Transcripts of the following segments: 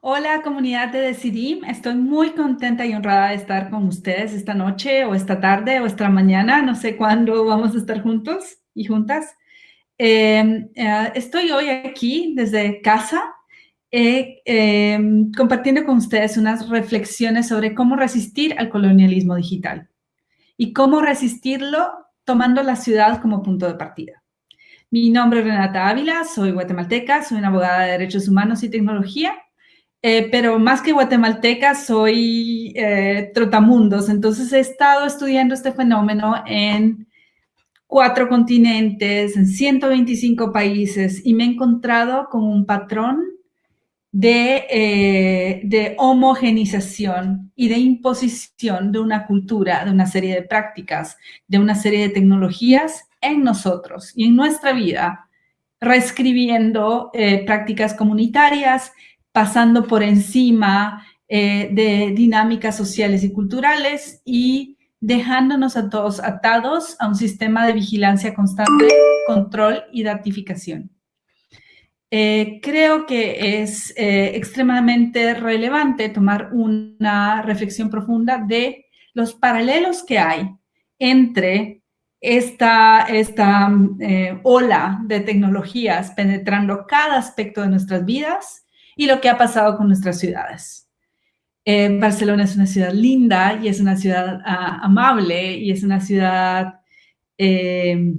Hola comunidad de Decidim, estoy muy contenta y honrada de estar con ustedes esta noche o esta tarde o esta mañana, no sé cuándo vamos a estar juntos y juntas. Em, eh, estoy hoy aquí desde casa eh, em, compartiendo con ustedes unas reflexiones sobre cómo resistir al colonialismo digital y cómo resistirlo tomando la ciudad como punto de partida. Mi nombre es Renata Ávila, soy guatemalteca, soy una abogada de derechos humanos y tecnología eh, pero más que guatemalteca, soy eh, trotamundos. Entonces he estado estudiando este fenómeno en cuatro continentes, en 125 países, y me he encontrado con un patrón de, eh, de homogenización y de imposición de una cultura, de una serie de prácticas, de una serie de tecnologías en nosotros y en nuestra vida, reescribiendo prácticas comunitarias, pasando por encima eh, de dinámicas sociales y culturales y dejándonos a todos atados a un sistema de vigilancia constante, control y datificación. Eh, creo que es eh, extremadamente relevante tomar una reflexión profunda de los paralelos que hay entre esta, esta ola de tecnologías penetrando cada aspecto de nuestras vidas y lo que ha pasado con nuestras ciudades. Eh, Barcelona es una ciudad linda y es una ciudad ah, amable y es una ciudad eh,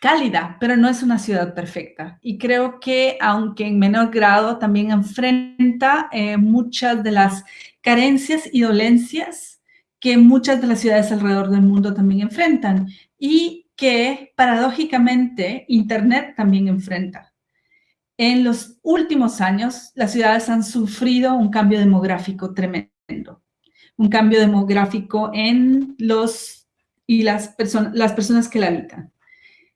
cálida, pero no es una ciudad perfecta. Y creo que, aunque en menor grado, también enfrenta eh, muchas de las carencias y dolencias que muchas de las ciudades alrededor del mundo también enfrentan y que, paradójicamente, Internet también enfrenta. En los últimos años, las ciudades han sufrido un cambio demográfico tremendo, un cambio demográfico en los y las, personas las personas que la habitan.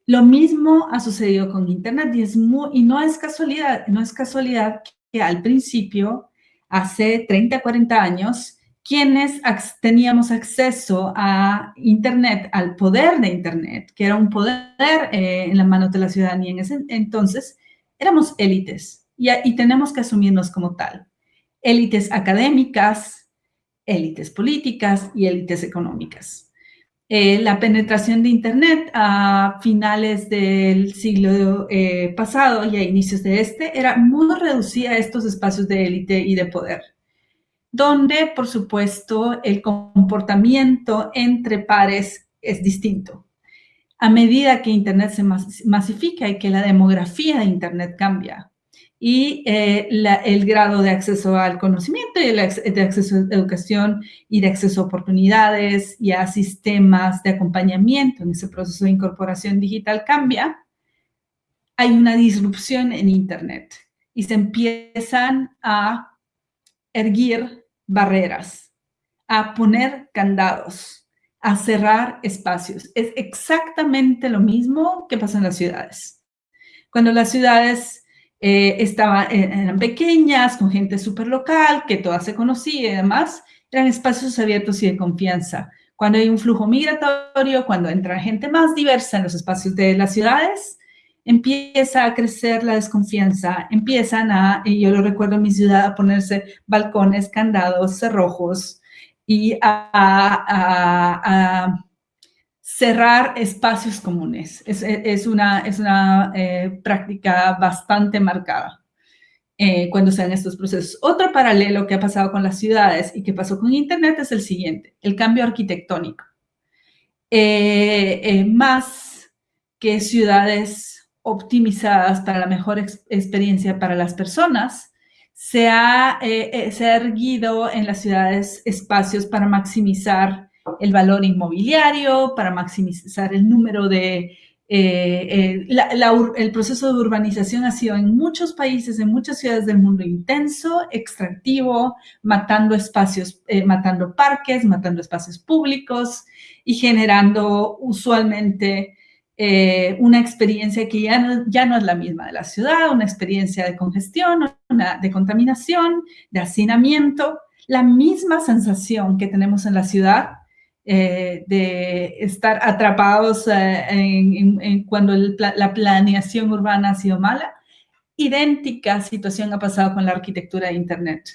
Lo mismo ha sucedido con Internet y, es y no es casualidad, no es casualidad que al principio, hace 30, 40 años, quienes teníamos acceso a Internet, al poder de Internet, que era un poder eh, en la mano de la ciudadanía en ese entonces, éramos élites y, tenemos que asumirnos como tal. Élites académicas, élites políticas y élites económicas. Eh, la penetración de Internet a finales del siglo eh, pasado y a inicios de este era muy reducida a estos espacios de élite y de poder, donde, por supuesto, el comportamiento entre pares es distinto a medida que Internet se masifica y que la demografía de Internet cambia y eh, el grado de acceso al conocimiento y de acceso a educación y de acceso a oportunidades y a sistemas de acompañamiento en ese proceso de incorporación digital cambia, hay una disrupción en Internet y se empiezan a erguir barreras, a poner candados, a cerrar espacios. Es exactamente lo mismo que pasa en las ciudades. Cuando las ciudades eh, estaban, eh, eran pequeñas, con gente súper local, que todas se conocía y demás, eran espacios abiertos y de confianza. Cuando hay un flujo migratorio, cuando entra gente más diversa en los espacios de las ciudades, empieza a crecer la desconfianza, empiezan a, y yo lo recuerdo en mi ciudad, a ponerse balcones, candados, cerrojos, y a, cerrar espacios comunes. Es, una, es una eh, práctica bastante marcada eh, cuando se dan estos procesos. Otro paralelo que ha pasado con las ciudades y que pasó con Internet es el siguiente, el cambio arquitectónico. Eh, más que ciudades optimizadas para la mejor experiencia para las personas, se ha, eh, eh, se ha erguido en las ciudades espacios para maximizar el valor inmobiliario, para maximizar el número de... Eh, el proceso de urbanización ha sido en muchos países, en muchas ciudades del mundo intenso, extractivo, matando espacios, matando parques, matando espacios públicos y generando usualmente eh, una experiencia que ya no, ya no es la misma de la ciudad, una experiencia de congestión, de contaminación, de hacinamiento, la misma sensación que tenemos en la ciudad eh, de estar atrapados eh, cuando la planeación urbana ha sido mala idéntica situación ha pasado con la arquitectura de Internet.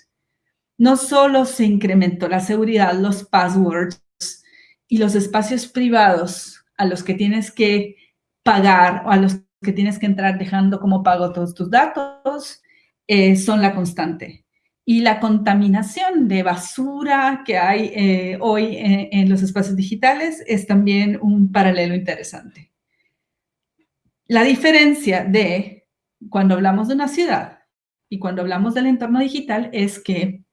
No solo se incrementó la seguridad, los passwords y los espacios privados a los que tienes que pagar o a los que tienes que entrar dejando como pago todos tus datos, eh, son la constante. Y la contaminación de basura que hay eh, hoy en los espacios digitales es también un paralelo interesante. La diferencia de cuando hablamos de una ciudad y cuando hablamos del entorno digital es que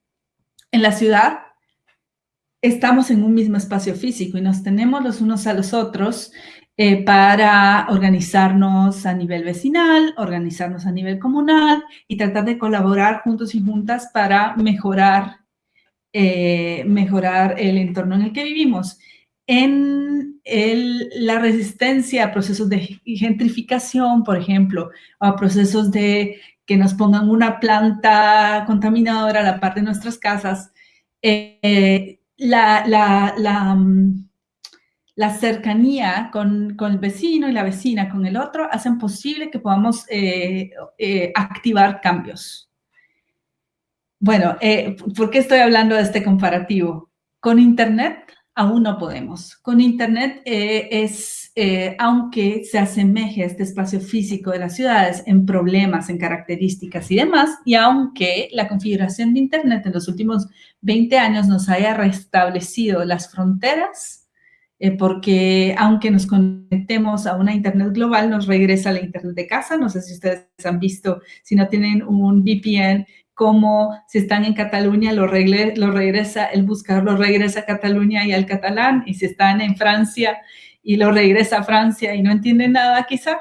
en la ciudad estamos en un mismo espacio físico y nos tenemos los unos a los otros eh, para organizarnos a nivel vecinal, organizarnos a nivel comunal y tratar de colaborar juntos y juntas para mejorar, eh, mejorar el entorno en el que vivimos. En la resistencia a procesos de gentrificación, por ejemplo, a procesos de que nos pongan una planta contaminadora a la par de nuestras casas, eh, la, la, mm, la, cercanía con, con, el vecino y la vecina con el otro hacen posible que podamos eh, eh, activar cambios. Bueno, ¿por qué estoy hablando de este comparativo? Con Internet aún no podemos. Con Internet eh, es, eh, aunque se asemeje a este espacio físico de las ciudades en problemas, en características y demás, y aunque la configuración de Internet en los últimos 20 años nos haya restablecido las fronteras, eh, porque aunque nos conectemos a una Internet global, nos regresa a la Internet de casa. No sé si ustedes han visto, si no tienen un VPN, como si están en Cataluña, lo, regresa, el buscador lo regresa a Cataluña y al catalán, y si están en Francia y lo regresa a Francia y no entienden nada quizá.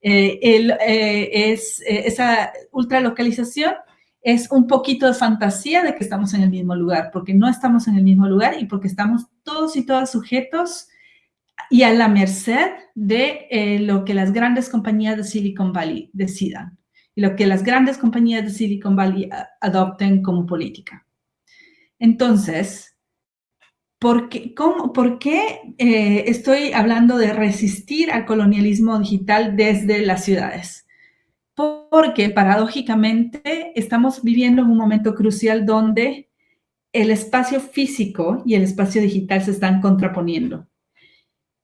Eh, eh, es, eh, esa ultralocalización es un poquito de fantasía de que estamos en el mismo lugar, porque no estamos en el mismo lugar y porque estamos todos y todas sujetos y a la merced de lo que las grandes compañías de Silicon Valley decidan y lo que las grandes compañías de Silicon Valley adopten como política. Entonces, ¿por qué, cómo, por qué eh, estoy hablando de resistir al colonialismo digital desde las ciudades? Porque paradójicamente estamos viviendo en un momento crucial donde el espacio físico y el espacio digital se están contraponiendo.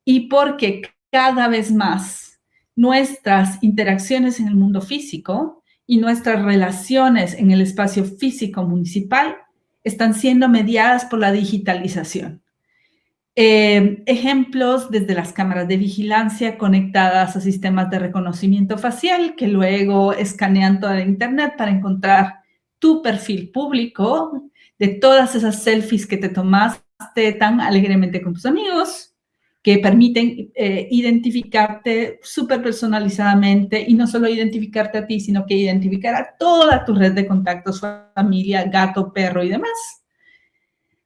Y porque cada vez más nuestras interacciones en el mundo físico y nuestras relaciones en el espacio físico municipal están siendo mediadas por la digitalización. Eh, ejemplos desde las cámaras de vigilancia conectadas a sistemas de reconocimiento facial que luego escanean toda la internet para encontrar tu perfil público de todas esas selfies que te tomaste tan alegremente con tus amigos, que permiten eh, identificarte súper personalizadamente y no solo identificarte a ti, sino que identificar a toda tu red de contactos, familia, gato, perro y demás.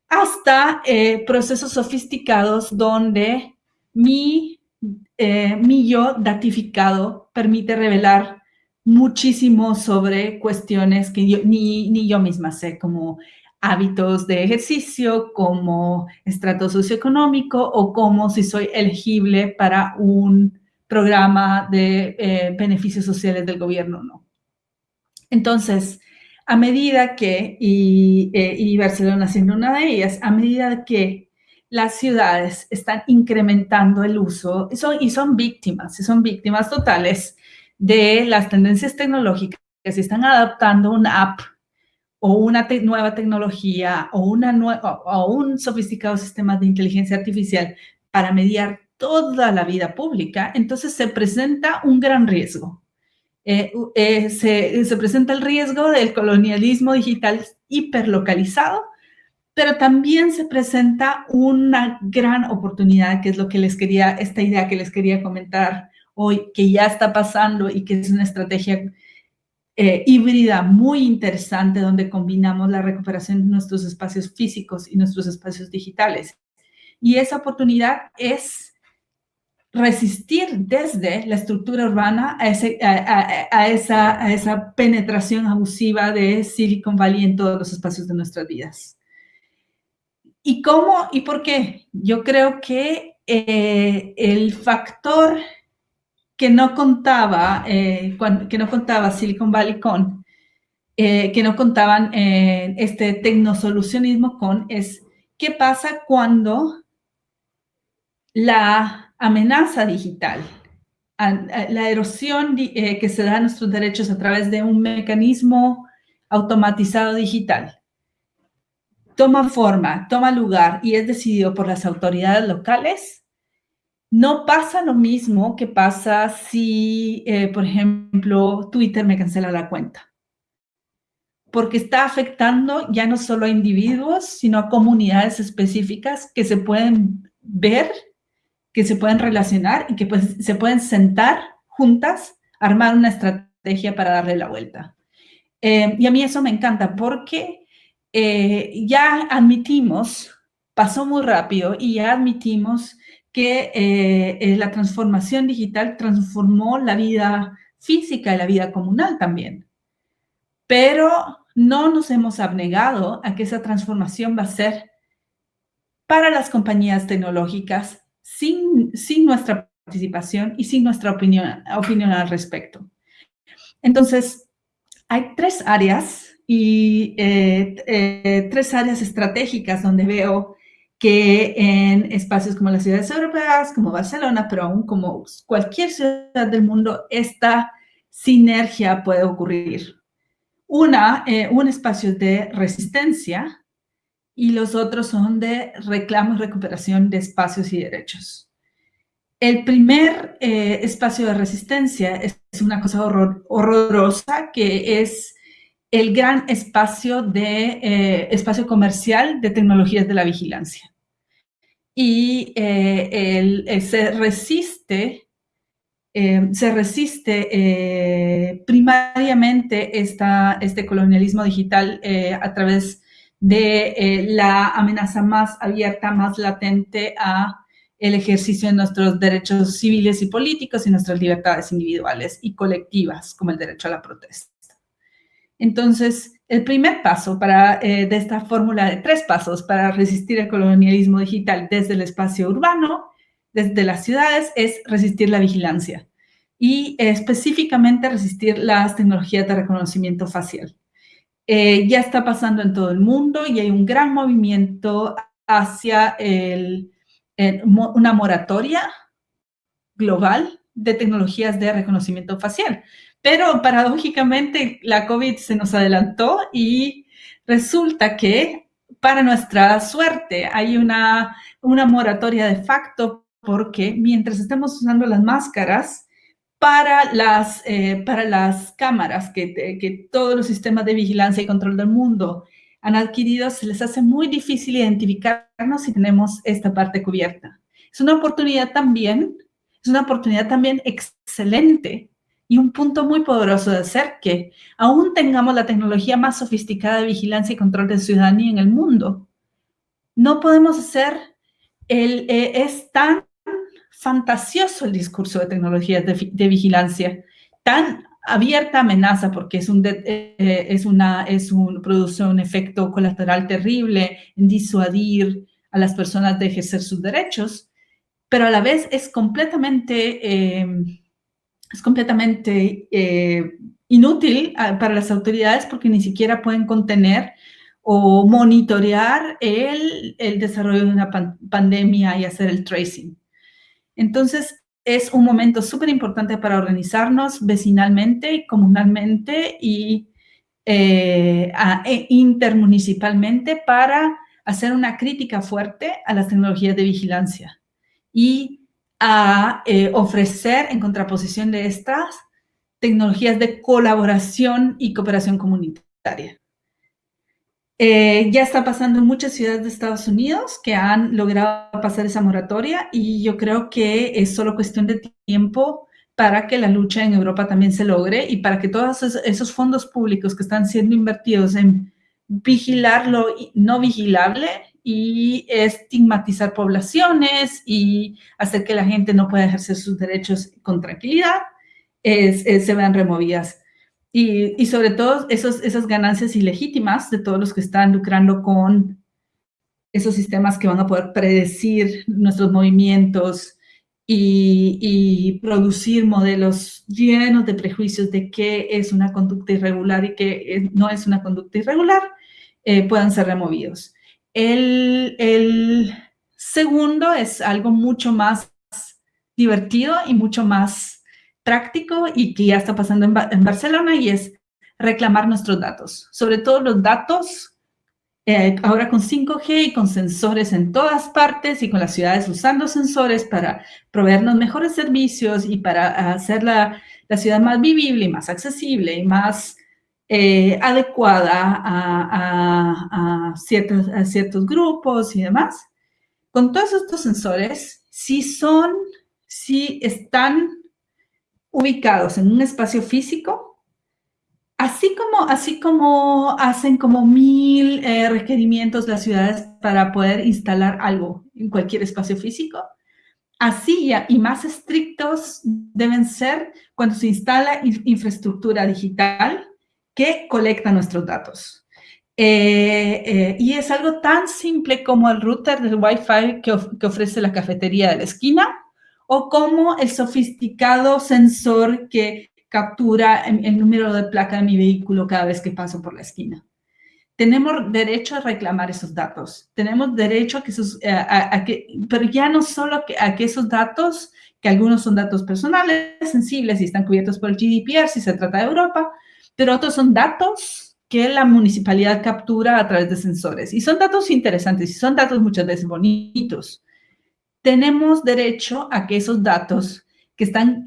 Hasta eh, procesos sofisticados donde mi, eh, mi yo datificado permite revelar muchísimo sobre cuestiones que ni, ni yo misma sé, como hábitos de ejercicio, como estrato socioeconómico o como si soy elegible para un programa de eh, beneficios sociales del gobierno o no. Entonces, a medida que, y, eh, y Barcelona siendo una de ellas, a medida que las ciudades están incrementando el uso y son, y son víctimas, y son víctimas totales de las tendencias tecnológicas que se están adaptando una app o una nueva tecnología o, un sofisticado sistema de inteligencia artificial para mediar toda la vida pública, entonces se presenta un gran riesgo. Eh, eh, se, se, presenta el riesgo del colonialismo digital hiperlocalizado, pero también se presenta una gran oportunidad, que es lo que les quería, esta idea que les quería comentar hoy, que ya está pasando y que es una estrategia eh, híbrida muy interesante donde combinamos la recuperación de nuestros espacios físicos y nuestros espacios digitales. Y esa oportunidad es resistir desde la estructura urbana a, esa, a esa penetración abusiva de Silicon Valley en todos los espacios de nuestras vidas. ¿Y cómo y por qué? Yo creo que eh, el factor que no contaba, eh, que no contaba Silicon Valley con, eh, que no contaban eh, este tecnosolucionismo con, es qué pasa cuando la amenaza digital, la erosión que se da a nuestros derechos a través de un mecanismo automatizado digital, toma forma, toma lugar y es decidido por las autoridades locales, no pasa lo mismo que pasa si, eh, por ejemplo, Twitter me cancela la cuenta. Porque está afectando ya no solo a individuos, sino a comunidades específicas que se pueden ver, que se pueden relacionar y que pues, se pueden sentar juntas, armar una estrategia para darle la vuelta. Eh, y a mí eso me encanta porque eh, ya admitimos, pasó muy rápido y ya admitimos que eh, eh, la transformación digital transformó la vida física y la vida comunal también. Pero no nos hemos abnegado a que esa transformación va a ser para las compañías tecnológicas sin, sin nuestra participación y sin nuestra opinión, opinión al respecto. Entonces, hay tres áreas y eh, tres áreas estratégicas donde veo que en espacios como las ciudades europeas, como Barcelona, pero aún como cualquier ciudad del mundo, esta sinergia puede ocurrir. Una, eh, un espacio de resistencia y los otros son de reclamo y recuperación de espacios y derechos. El primer espacio de resistencia es una cosa horrorosa que es el gran espacio, de, eh, espacio comercial de tecnologías de la vigilancia. Y eh, eh, se resiste, se resiste primariamente este colonialismo digital a través de la amenaza más abierta, más latente a el ejercicio de nuestros derechos civiles y políticos y nuestras libertades individuales y colectivas, como el derecho a la protesta. Entonces, el primer paso para, eh, de esta fórmula de tres pasos para resistir el colonialismo digital desde el espacio urbano, desde las ciudades, es resistir la vigilancia y específicamente resistir las tecnologías de reconocimiento facial. Eh, ya está pasando en todo el mundo y hay un gran movimiento hacia una moratoria global de tecnologías de reconocimiento facial. Pero paradójicamente la COVID se nos adelantó y resulta que para nuestra suerte hay una, una moratoria de facto porque mientras estemos usando las máscaras para las, eh, para las cámaras que, que todos los sistemas de vigilancia y control del mundo han adquirido, se les hace muy difícil identificarnos si tenemos esta parte cubierta. Es una oportunidad también, es una oportunidad también excelente y un punto muy poderoso de ser que aún tengamos la tecnología más sofisticada de vigilancia y control de ciudadanía en el mundo, no podemos hacer, el, eh, es tan fantasioso el discurso de tecnologías de, vigilancia, tan abierta amenaza porque es un, eh, es una, es un, produce un efecto colateral terrible en disuadir a las personas de ejercer sus derechos, pero a la vez es completamente... Eh, es completamente eh, inútil ah, para las autoridades porque ni siquiera pueden contener o monitorear el, desarrollo de una pandemia y hacer el tracing. Entonces, es un momento súper importante para organizarnos vecinalmente y comunalmente y eh, e intermunicipalmente para hacer una crítica fuerte a las tecnologías de vigilancia y a eh, ofrecer en contraposición de estas tecnologías de colaboración y cooperación comunitaria. Eh, ya está pasando en muchas ciudades de Estados Unidos que han logrado pasar esa moratoria y yo creo que es solo cuestión de tiempo para que la lucha en Europa también se logre y para que todos esos fondos públicos que están siendo invertidos en vigilar lo no vigilable y estigmatizar poblaciones y hacer que la gente no pueda ejercer sus derechos con tranquilidad, se vean removidas. Y, sobre todo esos, esas ganancias ilegítimas de todos los que están lucrando con esos sistemas que van a poder predecir nuestros movimientos y, producir modelos llenos de prejuicios de qué es una conducta irregular y qué no es una conducta irregular, eh, puedan ser removidos. El, el, segundo es algo mucho más divertido y mucho más práctico y que ya está pasando en, en Barcelona y es reclamar nuestros datos, sobre todo los datos eh, ahora con 5G y con sensores en todas partes y con las ciudades usando sensores para proveernos mejores servicios y para hacer la, la ciudad más vivible y más accesible y más eh, adecuada a, ciertos grupos y demás. Con todos estos sensores, si son, si están ubicados en un espacio físico, Así como, así como hacen como mil eh, requerimientos las ciudades para poder instalar algo en cualquier espacio físico, así y más estrictos deben ser cuando se instala infraestructura digital que colecta nuestros datos. Eh, eh, y es algo tan simple como el router del Wi-Fi que, que ofrece la cafetería de la esquina o como el sofisticado sensor que captura el, número de placa de mi vehículo cada vez que paso por la esquina. Tenemos derecho a reclamar esos datos. Tenemos derecho a que esos, a, que, pero ya no solo a que esos datos, que algunos son datos personales, sensibles y están cubiertos por el GDPR si se trata de Europa, pero otros son datos que la municipalidad captura a través de sensores. Y son datos interesantes y son datos muchas veces bonitos. Tenemos derecho a que esos datos que están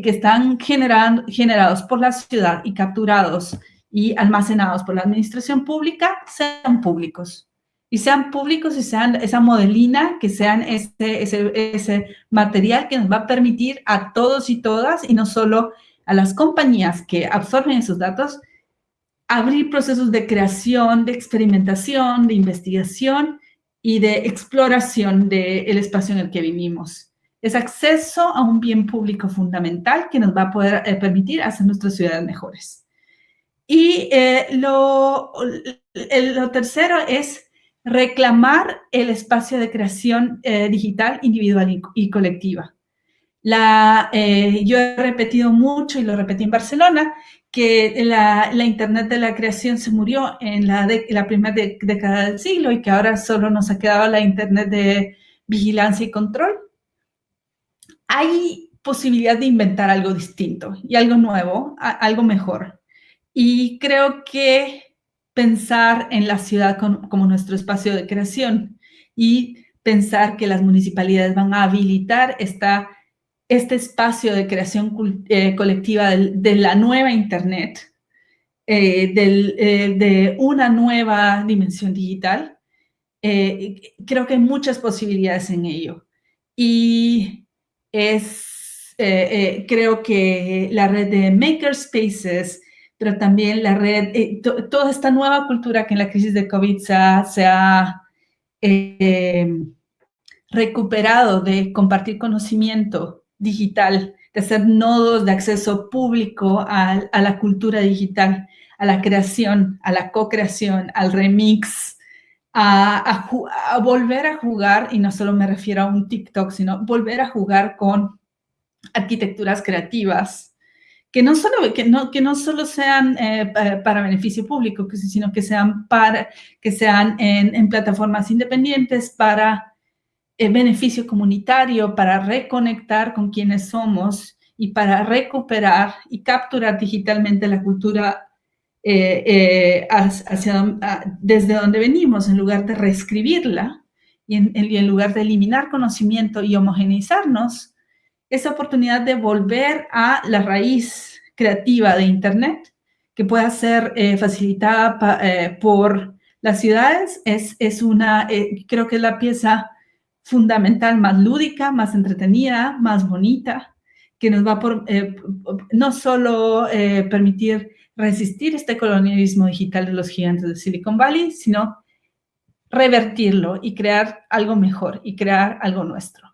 que están generando, generados por la ciudad y capturados y almacenados por la administración pública sean públicos. Y sean públicos y sean esa modelina, que sean ese, ese, ese material que nos va a permitir a todos y todas, y no solo a las compañías que absorben esos datos, abrir procesos de creación, de experimentación, de investigación y de exploración del espacio en el que vivimos es acceso a un bien público fundamental que nos va a poder eh, permitir hacer nuestras ciudades mejores. Y eh, lo, lo, tercero es reclamar el espacio de creación eh, digital individual y, colectiva. La, yo he repetido mucho, y lo repetí en Barcelona, que la, la Internet de la creación se murió en la, la primera década del siglo y que ahora solo nos ha quedado la Internet de vigilancia y control hay posibilidad de inventar algo distinto y algo nuevo, algo mejor. Y creo que pensar en la ciudad como nuestro espacio de creación y pensar que las municipalidades van a habilitar esta, este espacio de creación eh, colectiva de, la nueva Internet, eh, eh, de una nueva dimensión digital, creo que hay muchas posibilidades en ello. Y es, eh, eh, creo que la red de makerspaces, pero también la red, eh, toda esta nueva cultura que en la crisis de COVID se ha, recuperado de compartir conocimiento digital, de hacer nodos de acceso público a, la cultura digital, a la creación, a la co-creación, al remix, a, volver a jugar, y no solo me refiero a un TikTok, sino volver a jugar con arquitecturas creativas, que no solo, que no, que no solo sean eh, para beneficio público, sino que sean, para, que sean en, plataformas independientes para beneficio comunitario, para reconectar con quienes somos y para recuperar y capturar digitalmente la cultura eh, eh, desde donde venimos, en lugar de reescribirla y en, lugar de eliminar conocimiento y homogeneizarnos, esa oportunidad de volver a la raíz creativa de Internet, que pueda ser eh, facilitada por las ciudades, es, es una, creo que es la pieza fundamental, más lúdica, más entretenida, más bonita, que nos va por, no solo permitir resistir este colonialismo digital de los gigantes de Silicon Valley, sino revertirlo y crear algo mejor y crear algo nuestro.